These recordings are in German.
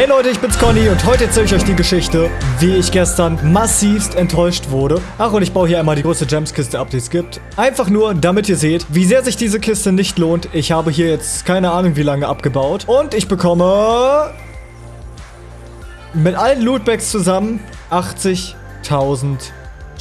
Hey Leute, ich bin's Conny und heute erzähle ich euch die Geschichte, wie ich gestern massivst enttäuscht wurde. Ach, und ich baue hier einmal die größte Gems-Kiste ab, die es gibt. Einfach nur, damit ihr seht, wie sehr sich diese Kiste nicht lohnt. Ich habe hier jetzt keine Ahnung, wie lange abgebaut. Und ich bekomme mit allen Lootbags zusammen 80.000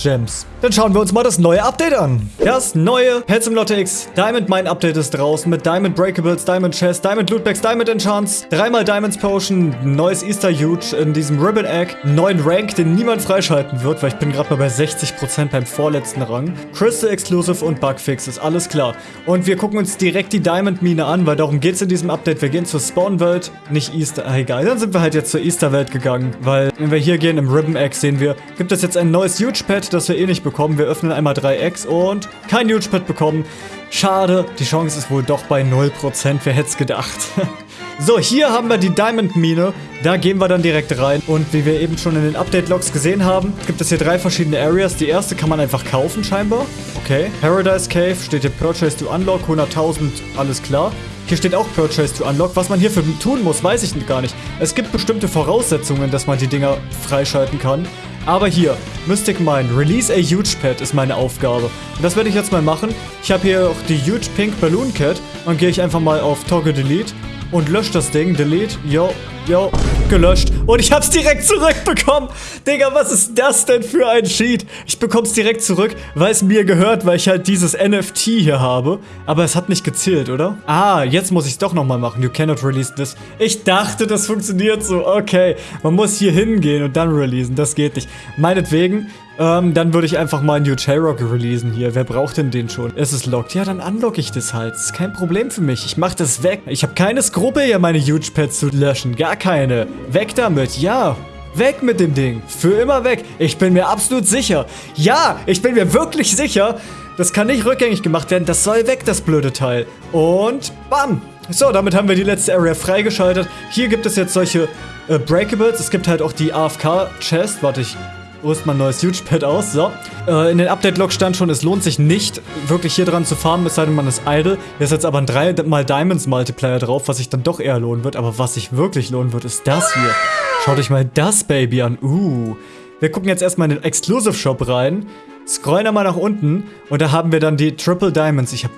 Gems. Dann schauen wir uns mal das neue Update an. Das neue Pet Simulator X Diamond Mine Update ist draußen mit Diamond Breakables, Diamond Chest, Diamond Lootbags, Diamond Enchants, dreimal Diamonds Potion, neues Easter Huge in diesem Ribbon Egg, neuen Rank, den niemand freischalten wird, weil ich bin gerade mal bei 60% beim vorletzten Rang. Crystal Exclusive und Bugfix, ist alles klar. Und wir gucken uns direkt die Diamond Mine an, weil darum geht es in diesem Update. Wir gehen zur Spawn-Welt, nicht Easter, ah, egal. Dann sind wir halt jetzt zur Easter-Welt gegangen, weil wenn wir hier gehen im Ribbon Egg sehen wir, gibt es jetzt ein neues Huge Pet, das wir eh nicht bekommen. Wir öffnen einmal drei Eggs und kein Huge Pet bekommen. Schade, die Chance ist wohl doch bei 0%, wer hätte es gedacht. so, hier haben wir die Diamond Mine. Da gehen wir dann direkt rein. Und wie wir eben schon in den Update-Logs gesehen haben, gibt es hier drei verschiedene Areas. Die erste kann man einfach kaufen scheinbar. Okay. Paradise Cave steht hier Purchase to Unlock, 100.000, alles klar. Hier steht auch Purchase to Unlock. Was man hierfür tun muss, weiß ich gar nicht. Es gibt bestimmte Voraussetzungen, dass man die Dinger freischalten kann. Aber hier, Mystic Mine, Release a Huge Pet ist meine Aufgabe. Und das werde ich jetzt mal machen. Ich habe hier auch die Huge Pink Balloon Cat. Und gehe ich einfach mal auf Toggle Delete und lösche das Ding. Delete, yo, yo, gelöscht. Und ich hab's direkt zurückbekommen. Digga, was ist das denn für ein Cheat? Ich bekomm's direkt zurück, weil es mir gehört, weil ich halt dieses NFT hier habe. Aber es hat nicht gezählt, oder? Ah, jetzt muss ich's doch nochmal machen. You cannot release this. Ich dachte, das funktioniert so. Okay, man muss hier hingehen und dann releasen. Das geht nicht. Meinetwegen, ähm, dann würde ich einfach mal New J-Rock releasen hier. Wer braucht denn den schon? Es ist locked. Ja, dann unlocke ich das halt. Ist kein Problem für mich. Ich mache das weg. Ich habe keine Skrupel hier, meine Huge Pets zu löschen. Gar keine. Weg damit. Ja. Weg mit dem Ding. Für immer weg. Ich bin mir absolut sicher. Ja, ich bin mir wirklich sicher. Das kann nicht rückgängig gemacht werden. Das soll weg, das blöde Teil. Und bam. So, damit haben wir die letzte Area freigeschaltet. Hier gibt es jetzt solche äh, Breakables. Es gibt halt auch die AFK-Chest. Warte, ich rüst mal ein neues Huge Pad aus. So. Äh, in den Update-Log stand schon, es lohnt sich nicht, wirklich hier dran zu farmen, es sei denn, man ist idle. Hier ist jetzt aber ein 3 mal Diamonds Multiplier drauf, was sich dann doch eher lohnen wird. Aber was sich wirklich lohnen wird, ist das hier. Schaut euch mal das Baby an. Uh. Wir gucken jetzt erstmal in den Exclusive Shop rein. Scrollen einmal nach unten. Und da haben wir dann die Triple Diamonds. Ich habe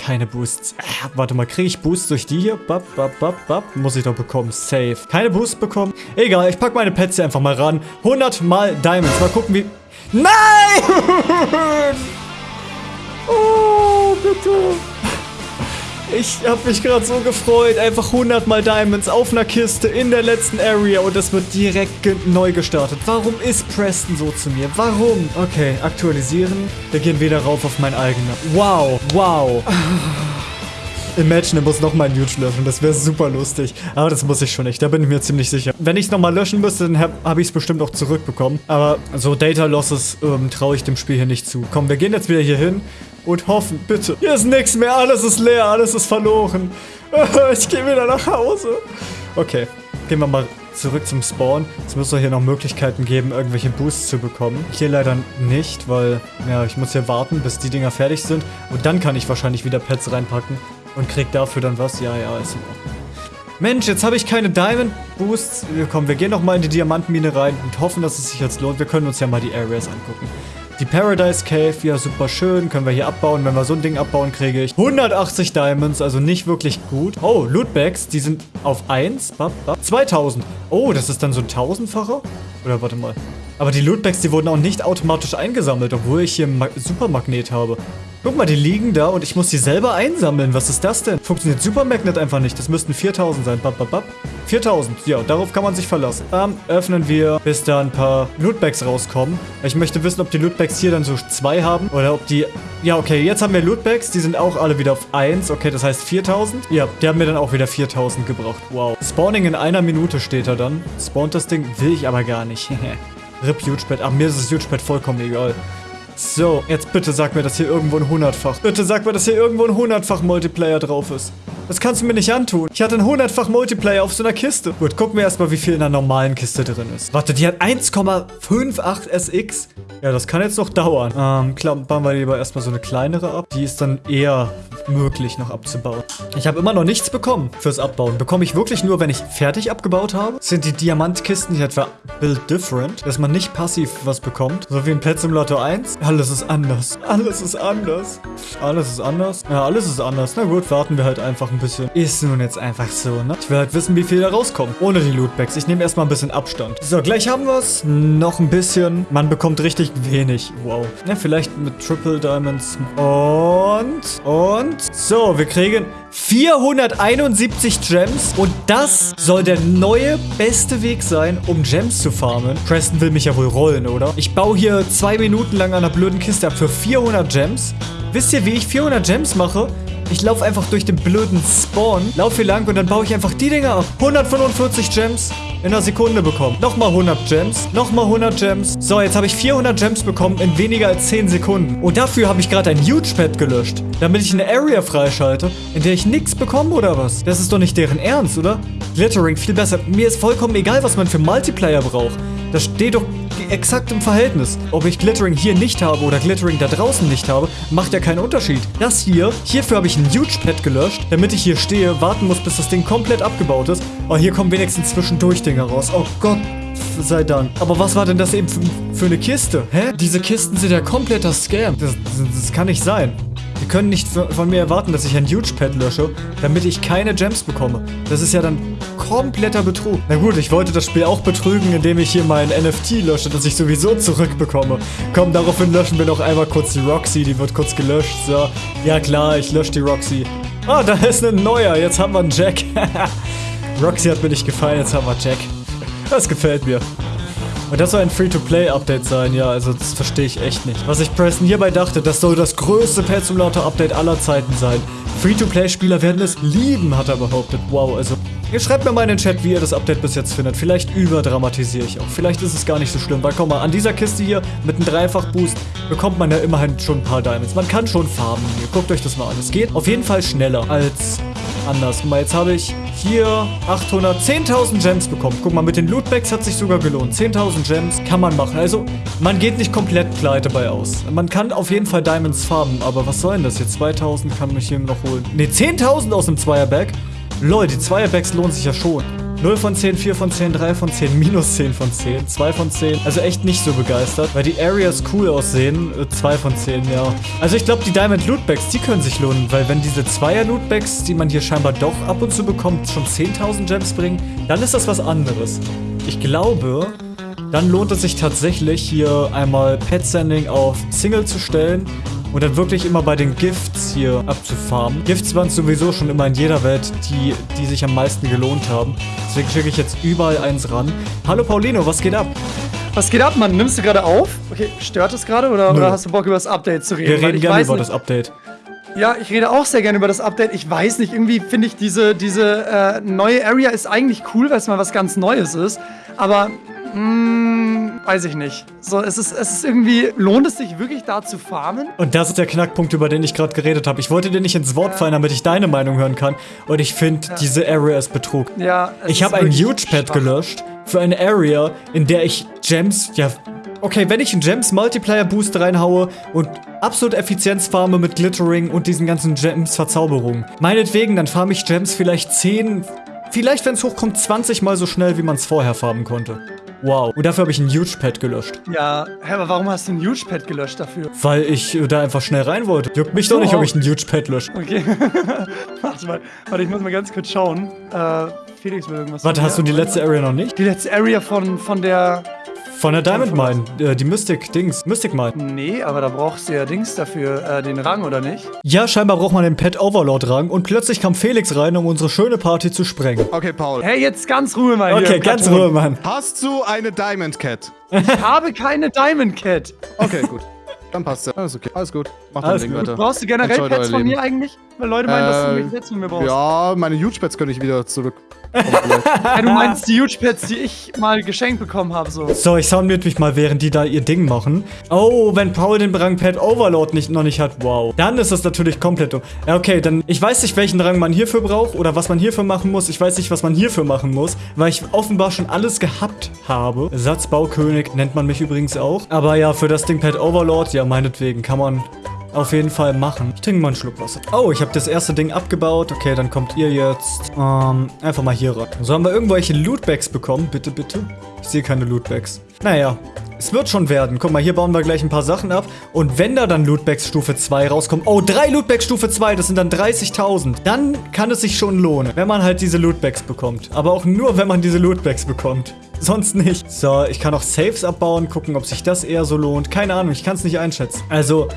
keine Boosts. Äh, warte mal, kriege ich Boosts durch die hier? Bap, bap, bap, bap. Muss ich doch bekommen. Safe. Keine Boosts bekommen? Egal, ich packe meine Pets hier einfach mal ran. 100 mal Diamonds. Mal gucken, wie... Nein! oh, bitte. Ich habe mich gerade so gefreut. Einfach 100 mal Diamonds auf einer Kiste in der letzten Area und das wird direkt neu gestartet. Warum ist Preston so zu mir? Warum? Okay, aktualisieren. Wir gehen wieder rauf auf mein eigener. Wow, wow. Imagine, er muss nochmal ein Huge löschen. Das wäre super lustig. Aber das muss ich schon nicht. Da bin ich mir ziemlich sicher. Wenn ich es nochmal löschen müsste, dann habe hab ich es bestimmt auch zurückbekommen. Aber so Data Losses ähm, traue ich dem Spiel hier nicht zu. Komm, wir gehen jetzt wieder hier hin und hoffen, bitte. Hier ist nichts mehr. Alles ist leer. Alles ist verloren. Ich gehe wieder nach Hause. Okay, gehen wir mal zurück zum Spawn. Es muss doch hier noch Möglichkeiten geben, irgendwelche Boosts zu bekommen. Hier leider nicht, weil, ja, ich muss hier warten, bis die Dinger fertig sind. Und dann kann ich wahrscheinlich wieder Pets reinpacken. Und krieg dafür dann was? Ja, ja, ist in Ordnung. Mensch, jetzt habe ich keine Diamond Boosts. Komm, wir gehen noch mal in die Diamantenmine rein und hoffen, dass es sich jetzt lohnt. Wir können uns ja mal die Areas angucken. Die Paradise Cave, ja super schön, können wir hier abbauen. Wenn wir so ein Ding abbauen, kriege ich 180 Diamonds, also nicht wirklich gut. Oh, Lootbags, die sind auf 1. 2000. Oh, das ist dann so ein tausendfacher? Oder warte mal. Aber die Lootbags, die wurden auch nicht automatisch eingesammelt, obwohl ich hier einen Supermagnet habe. Guck mal, die liegen da und ich muss die selber einsammeln. Was ist das denn? Funktioniert Super Magnet einfach nicht. Das müssten 4000 sein. Bap, bap, bap. 4000. Ja, darauf kann man sich verlassen. Ähm, öffnen wir, bis da ein paar Lootbags rauskommen. Ich möchte wissen, ob die Lootbags hier dann so zwei haben oder ob die... Ja, okay, jetzt haben wir Lootbags. Die sind auch alle wieder auf 1. Okay, das heißt 4000. Ja, die haben mir dann auch wieder 4000 gebracht. Wow. Spawning in einer Minute steht da dann. Spawnt das Ding? Will ich aber gar nicht. RIP Hugebed. Ach, mir ist das Hugebed vollkommen egal. So, jetzt bitte sag mir, dass hier irgendwo ein hundertfach. Bitte sag mir, dass hier irgendwo ein hundertfach Multiplayer drauf ist. Das kannst du mir nicht antun. Ich hatte ein hundertfach Multiplayer auf so einer Kiste. Gut, gucken wir erstmal, wie viel in einer normalen Kiste drin ist. Warte, die hat 1,58 SX. Ja, das kann jetzt noch dauern. Ähm, klappern wir lieber erstmal so eine kleinere ab. Die ist dann eher möglich noch abzubauen. Ich habe immer noch nichts bekommen fürs Abbauen. Bekomme ich wirklich nur, wenn ich fertig abgebaut habe? Sind die Diamantkisten nicht etwa build different? Dass man nicht passiv was bekommt? So wie in Pet Simulator 1? Alles ist anders. Alles ist anders. Alles ist anders? Ja, alles ist anders. Na gut, warten wir halt einfach ein bisschen. Ist nun jetzt einfach so, ne? Ich will halt wissen, wie viel da rauskommt. Ohne die Lootbags. Ich nehme erstmal ein bisschen Abstand. So, gleich haben wir es. Noch ein bisschen. Man bekommt richtig wenig. Wow. Ja, vielleicht mit Triple Diamonds. Und, und, so, wir kriegen 471 Gems. Und das soll der neue beste Weg sein, um Gems zu farmen. Preston will mich ja wohl rollen, oder? Ich baue hier zwei Minuten lang an einer blöden Kiste ab für 400 Gems. Wisst ihr, wie ich 400 Gems mache? Ich laufe einfach durch den blöden Spawn, laufe hier lang und dann baue ich einfach die Dinger ab. 145 Gems in einer Sekunde bekommen. Nochmal 100 Gems, nochmal 100 Gems. So, jetzt habe ich 400 Gems bekommen in weniger als 10 Sekunden. Und dafür habe ich gerade ein Huge Pad gelöscht, damit ich eine Area freischalte, in der ich nichts bekomme oder was? Das ist doch nicht deren Ernst, oder? Glittering viel besser. Mir ist vollkommen egal, was man für Multiplayer braucht. Das steht doch exakt im Verhältnis. Ob ich Glittering hier nicht habe oder Glittering da draußen nicht habe, macht ja keinen Unterschied. Das hier, hierfür habe ich ein Huge Pad gelöscht, damit ich hier stehe, warten muss, bis das Ding komplett abgebaut ist. Aber hier kommen wenigstens zwischendurch Dinger raus. Oh Gott, sei Dank. Aber was war denn das eben für, für eine Kiste? Hä? Diese Kisten sind ja kompletter Scam. Das, das, das kann nicht sein. Die können nicht von mir erwarten, dass ich ein Huge Pad lösche, damit ich keine Gems bekomme. Das ist ja dann kompletter Betrug. Na gut, ich wollte das Spiel auch betrügen, indem ich hier mein NFT lösche, das ich sowieso zurückbekomme. Komm, daraufhin löschen wir noch einmal kurz die Roxy, die wird kurz gelöscht. So, ja klar, ich lösche die Roxy. Ah, da ist ein neuer, jetzt haben wir einen Jack. Roxy hat mir nicht gefallen, jetzt haben wir Jack. Das gefällt mir. Und das soll ein Free-to-Play-Update sein, ja, also das verstehe ich echt nicht. Was ich Preston hierbei dachte, das soll das größte Pet Simulator Update aller Zeiten sein. Free-to-Play-Spieler werden es lieben, hat er behauptet. Wow, also Ihr schreibt mir mal in den Chat, wie ihr das Update bis jetzt findet. Vielleicht überdramatisiere ich auch. Vielleicht ist es gar nicht so schlimm. Weil, komm mal, an dieser Kiste hier mit einem Dreifach-Boost bekommt man ja immerhin schon ein paar Diamonds. Man kann schon farmen hier. Guckt euch das mal an. Es geht auf jeden Fall schneller als anders. Guck mal, jetzt habe ich hier 800, 10.000 Gems bekommen. Guck mal, mit den Lootbags hat sich sogar gelohnt. 10.000 Gems kann man machen. Also, man geht nicht komplett pleite bei aus. Man kann auf jeden Fall Diamonds farmen. Aber was soll denn das jetzt? 2.000 kann mich hier noch holen. Ne, 10.000 aus dem Zweierbag. Lol, die Zweierbacks lohnen sich ja schon. 0 von 10, 4 von 10, 3 von 10, minus 10 von 10, 2 von 10. Also echt nicht so begeistert, weil die Areas cool aussehen. 2 von 10, ja. Also ich glaube, die Diamond Lootbags, die können sich lohnen, weil wenn diese Zweier Lootbags, die man hier scheinbar doch ab und zu bekommt, schon 10.000 Gems bringen, dann ist das was anderes. Ich glaube, dann lohnt es sich tatsächlich hier einmal Pet Sending auf Single zu stellen und dann wirklich immer bei den Gifts hier abzufarmen. Gifts waren sowieso schon immer in jeder Welt die, die sich am meisten gelohnt haben. Deswegen schicke ich jetzt überall eins ran. Hallo Paulino, was geht ab? Was geht ab, Mann? Nimmst du gerade auf? Okay, stört es gerade oder, oder, hast du Bock über das Update zu reden? Wir reden gerne über nicht. das Update. Ja, ich rede auch sehr gerne über das Update. Ich weiß nicht, irgendwie finde ich diese, diese äh, neue Area ist eigentlich cool, weil es mal was ganz Neues ist. Aber weiß ich nicht. So, es ist, es ist irgendwie, lohnt es sich wirklich da zu farmen? Und das ist der Knackpunkt, über den ich gerade geredet habe. Ich wollte dir nicht ins Wort fallen, damit ich deine Meinung hören kann. Und ich finde, ja. diese Area ist Betrug. Ja, Ich habe ein Huge Pad gelöscht für eine Area, in der ich Gems, ja, okay, wenn ich einen Gems Multiplier Boost reinhaue und absolut Effizienz farme mit Glittering und diesen ganzen Gems Verzauberungen. Meinetwegen, dann farme ich Gems vielleicht 10, vielleicht wenn es hochkommt 20 mal so schnell, wie man es vorher farmen konnte. Wow. Und dafür habe ich ein Huge Pad gelöscht. Ja, hä, aber warum hast du ein Huge Pad gelöscht dafür? Weil ich äh, da einfach schnell rein wollte. Juckt mich so. doch nicht, ob ich ein Huge Pad lösche. Okay. warte mal. Warte, ich muss mal ganz kurz schauen. Äh, Felix will irgendwas Warte, hast du die letzte Area noch nicht? Die letzte Area von, von der von der Diamond Mine, äh, die Mystic-Dings, Mystic Mine. Nee, aber da brauchst du ja Dings dafür, äh, den Rang, oder nicht? Ja, scheinbar braucht man den Pet Overlord-Rang und plötzlich kam Felix rein, um unsere schöne Party zu sprengen. Okay, Paul. Hey, jetzt ganz Ruhe, mein Okay, hier, ganz Ruhe, Mann. Hast du eine Diamond Cat? Ich habe keine Diamond Cat. Okay, gut. Dann passt ja. Alles okay. Alles gut. Mach dein Ding weiter. Brauchst du generell Pets von mir eigentlich? Weil Leute meinen, äh, dass du mich Pets von mir brauchst. Ja, meine Huge Pets könnte ich wieder zurück ja, du meinst die Huge Pets, die ich mal geschenkt bekommen habe, so. So, ich soundmute mich mal, während die da ihr Ding machen. Oh, wenn Paul den Rang Pet Overlord nicht, noch nicht hat, wow. Dann ist das natürlich komplett dumm. Ja, okay, dann, ich weiß nicht, welchen Rang man hierfür braucht oder was man hierfür machen muss. Ich weiß nicht, was man hierfür machen muss, weil ich offenbar schon alles gehabt habe. Satzbaukönig nennt man mich übrigens auch. Aber ja, für das Ding Pet Overlord, ja, meinetwegen kann man auf jeden Fall machen. Ich trinke mal einen Schluck Wasser. Oh, ich habe das erste Ding abgebaut. Okay, dann kommt ihr jetzt ähm, einfach mal hier rein. So, haben wir irgendwelche Lootbags bekommen? Bitte, bitte? Ich sehe keine Lootbags. Naja, es wird schon werden. Guck mal, hier bauen wir gleich ein paar Sachen ab. Und wenn da dann Lootbags Stufe 2 rauskommen, oh, drei Lootbags Stufe 2, das sind dann 30.000. Dann kann es sich schon lohnen, wenn man halt diese Lootbags bekommt. Aber auch nur, wenn man diese Lootbags bekommt. Sonst nicht. So, ich kann auch Saves abbauen, gucken, ob sich das eher so lohnt. Keine Ahnung, ich kann es nicht einschätzen. Also,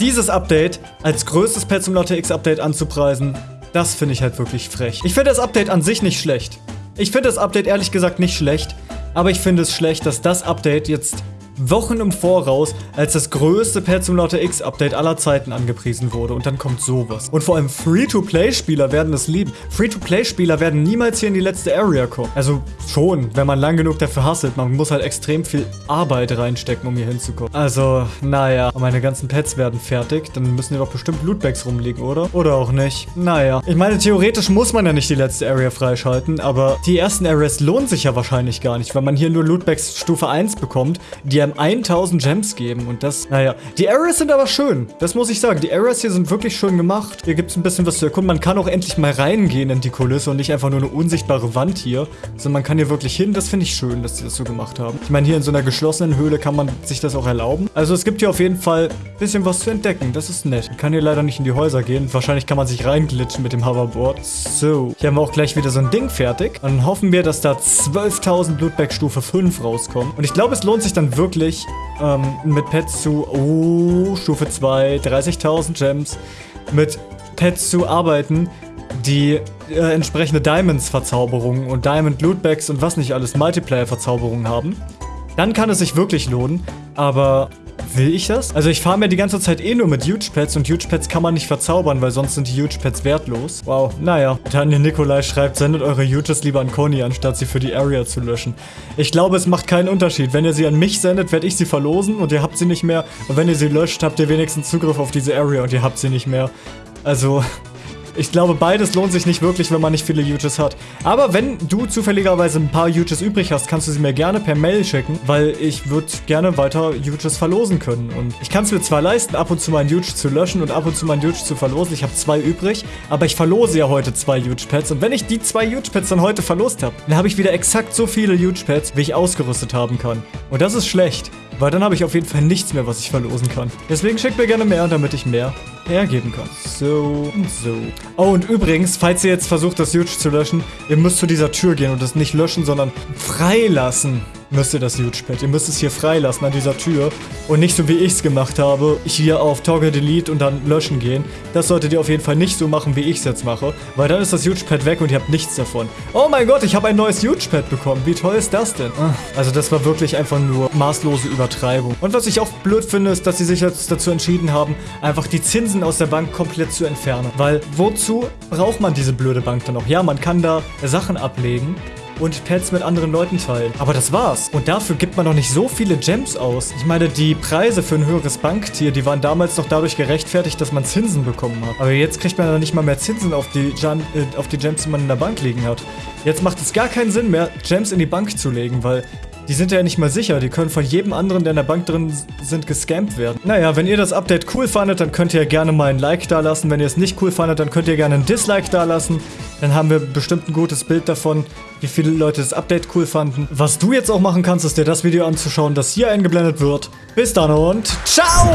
dieses Update als größtes Pet Simulator X Update anzupreisen, das finde ich halt wirklich frech. Ich finde das Update an sich nicht schlecht. Ich finde das Update ehrlich gesagt nicht schlecht. Aber ich finde es schlecht, dass das Update jetzt Wochen im Voraus als das größte Pet Simulator X Update aller Zeiten angepriesen wurde. Und dann kommt sowas. Und vor allem Free-to-Play-Spieler werden es lieben. Free-to-Play-Spieler werden niemals hier in die letzte Area kommen. Also schon, wenn man lang genug dafür hasselt. Man muss halt extrem viel Arbeit reinstecken, um hier hinzukommen. Also, naja. Meine ganzen Pets werden fertig. Dann müssen hier doch bestimmt Lootbags rumliegen, oder? Oder auch nicht. Naja. Ich meine, theoretisch muss man ja nicht die letzte Area freischalten. Aber die ersten Areas lohnen sich ja wahrscheinlich gar nicht, weil man hier nur Lootbags Stufe 1 bekommt, die einem 1000 Gems geben. Und das, naja. Die Areas sind aber schön. Das muss ich sagen. Die Areas hier sind wirklich schön gemacht. Hier gibt es ein bisschen was zu erkunden. Man kann auch endlich mal reingehen in die Kulisse und nicht einfach nur eine unsichtbare Wand hier, sondern man kann hier wirklich hin. Das finde ich schön, dass sie das so gemacht haben. Ich meine, hier in so einer geschlossenen Höhle kann man sich das auch erlauben. Also es gibt hier auf jeden Fall ein bisschen was zu entdecken. Das ist nett. Man kann hier leider nicht in die Häuser gehen. Wahrscheinlich kann man sich reinglitschen mit dem Hoverboard. So. Hier haben wir auch gleich wieder so ein Ding fertig. Dann hoffen wir, dass da 12.000 Blutberg Stufe 5 rauskommen. Und ich glaube, es lohnt sich dann wirklich, ähm, mit Pets zu... Oh, Stufe 2, 30.000 Gems. Mit Pets zu arbeiten, die äh, entsprechende Diamonds-Verzauberungen und Diamond-Lootbags und was nicht alles Multiplayer-Verzauberungen haben. Dann kann es sich wirklich lohnen, aber will ich das? Also ich fahre mir die ganze Zeit eh nur mit Huge Pets und Huge Pets kann man nicht verzaubern, weil sonst sind die Huge Pets wertlos. Wow, naja. Daniel Nikolai schreibt, sendet eure Huges lieber an Conny, anstatt sie für die Area zu löschen. Ich glaube, es macht keinen Unterschied. Wenn ihr sie an mich sendet, werde ich sie verlosen und ihr habt sie nicht mehr. Und wenn ihr sie löscht, habt ihr wenigstens Zugriff auf diese Area und ihr habt sie nicht mehr. Also, ich glaube, beides lohnt sich nicht wirklich, wenn man nicht viele Uges hat. Aber wenn du zufälligerweise ein paar Uges übrig hast, kannst du sie mir gerne per Mail schicken, weil ich würde gerne weiter Uges verlosen können. Und ich kann es mir zwar leisten, ab und zu meinen Uge zu löschen und ab und zu meinen Uge zu verlosen. Ich habe zwei übrig, aber ich verlose ja heute zwei Uge-Pads. Und wenn ich die zwei Uge-Pads dann heute verlost habe, dann habe ich wieder exakt so viele Uge-Pads, wie ich ausgerüstet haben kann. Und das ist schlecht. Weil dann habe ich auf jeden Fall nichts mehr, was ich verlosen kann. Deswegen schickt mir gerne mehr, damit ich mehr hergeben kann. So und so. Oh, und übrigens, falls ihr jetzt versucht, das Huge zu löschen, ihr müsst zu dieser Tür gehen und das nicht löschen, sondern freilassen müsst ihr das Huge Pad. Ihr müsst es hier freilassen an dieser Tür und nicht so wie ich es gemacht habe, hier auf Toggle Delete und dann löschen gehen. Das solltet ihr auf jeden Fall nicht so machen, wie ich es jetzt mache, weil dann ist das Huge Pad weg und ihr habt nichts davon. Oh mein Gott, ich habe ein neues Huge Pad bekommen. Wie toll ist das denn? Ah, also das war wirklich einfach nur maßlose Übertreibung. Und was ich auch blöd finde, ist, dass sie sich jetzt dazu entschieden haben, einfach die Zinsen aus der Bank komplett zu entfernen. Weil wozu braucht man diese blöde Bank dann noch? Ja, man kann da Sachen ablegen, und Pets mit anderen Leuten teilen. Aber das war's. Und dafür gibt man noch nicht so viele Gems aus. Ich meine, die Preise für ein höheres Banktier, die waren damals noch dadurch gerechtfertigt, dass man Zinsen bekommen hat. Aber jetzt kriegt man dann nicht mal mehr Zinsen auf die, Gen äh, auf die Gems, die man in der Bank liegen hat. Jetzt macht es gar keinen Sinn mehr, Gems in die Bank zu legen, weil die sind ja nicht mal sicher. Die können von jedem anderen, der in der Bank drin sind, gescampt werden. Naja, wenn ihr das Update cool fandet, dann könnt ihr gerne mal ein Like da lassen. Wenn ihr es nicht cool fandet, dann könnt ihr gerne ein Dislike da lassen. Dann haben wir bestimmt ein gutes Bild davon, wie viele Leute das Update cool fanden. Was du jetzt auch machen kannst, ist dir das Video anzuschauen, das hier eingeblendet wird. Bis dann und ciao!